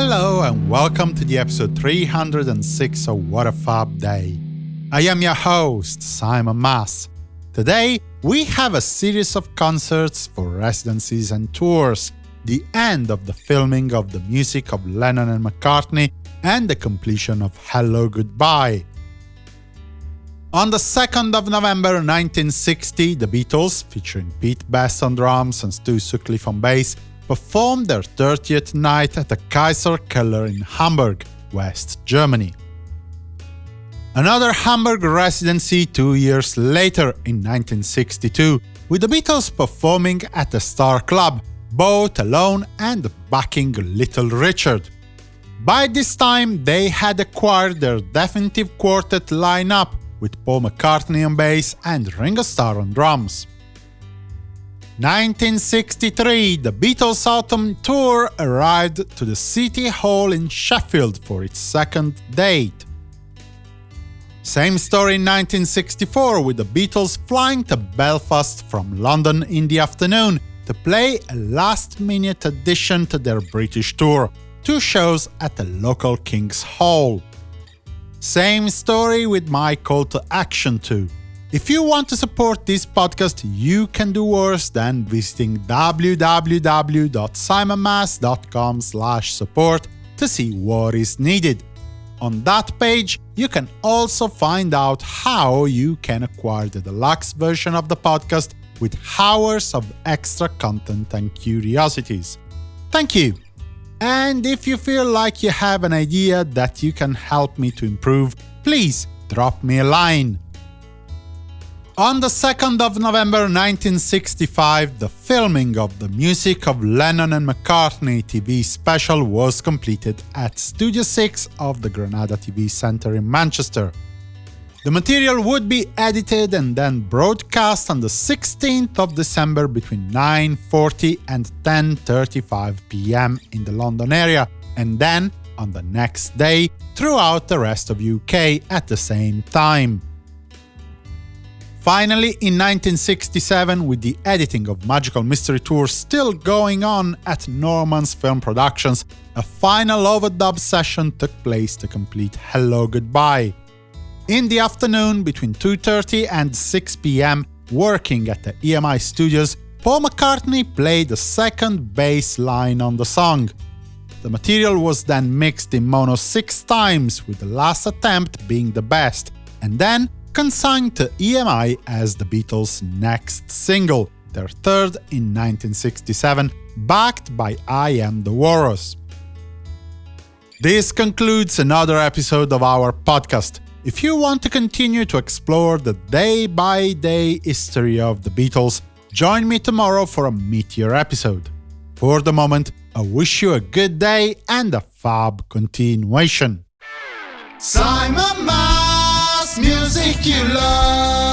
Hello and welcome to the episode 306 of What a Fab Day. I am your host, Simon Mas. Today, we have a series of concerts for residencies and tours, the end of the filming of the music of Lennon and McCartney, and the completion of Hello Goodbye. On the 2nd of November 1960, the Beatles, featuring Pete Best on drums and Stu Sutcliffe on bass, performed their 30th night at the Kaiser Keller in Hamburg, West Germany. Another Hamburg residency two years later, in 1962, with the Beatles performing at the Star Club, both alone and backing Little Richard. By this time, they had acquired their definitive quartet lineup, with Paul McCartney on bass and Ringo Starr on drums. 1963, the Beatles Autumn Tour arrived to the City Hall in Sheffield for its second date. Same story in 1964, with the Beatles flying to Belfast from London in the afternoon to play a last-minute addition to their British tour, two shows at the local King's Hall. Same story with my call to action too. If you want to support this podcast, you can do worse than visiting www.simonmas.com support to see what is needed. On that page, you can also find out how you can acquire the deluxe version of the podcast with hours of extra content and curiosities. Thank you! And if you feel like you have an idea that you can help me to improve, please drop me a line. On the 2nd of November 1965, the filming of the Music of Lennon and McCartney TV special was completed at Studio 6 of the Granada TV Centre in Manchester. The material would be edited and then broadcast on the 16th of December between 9.40 and 10.35 pm in the London area, and then on the next day throughout the rest of UK at the same time. Finally, in 1967, with the editing of Magical Mystery Tour still going on at Norman's Film Productions, a final overdub session took place to complete Hello Goodbye. In the afternoon, between 2.30 and 6 pm, working at the EMI studios, Paul McCartney played the second bass line on the song. The material was then mixed in mono six times, with the last attempt being the best, and then consigned to EMI as the Beatles' next single, their third in 1967, backed by I Am the Walrus. This concludes another episode of our podcast. If you want to continue to explore the day-by-day -day history of the Beatles, join me tomorrow for a Meteor episode. For the moment, I wish you a good day and a fab continuation. Simon music you love.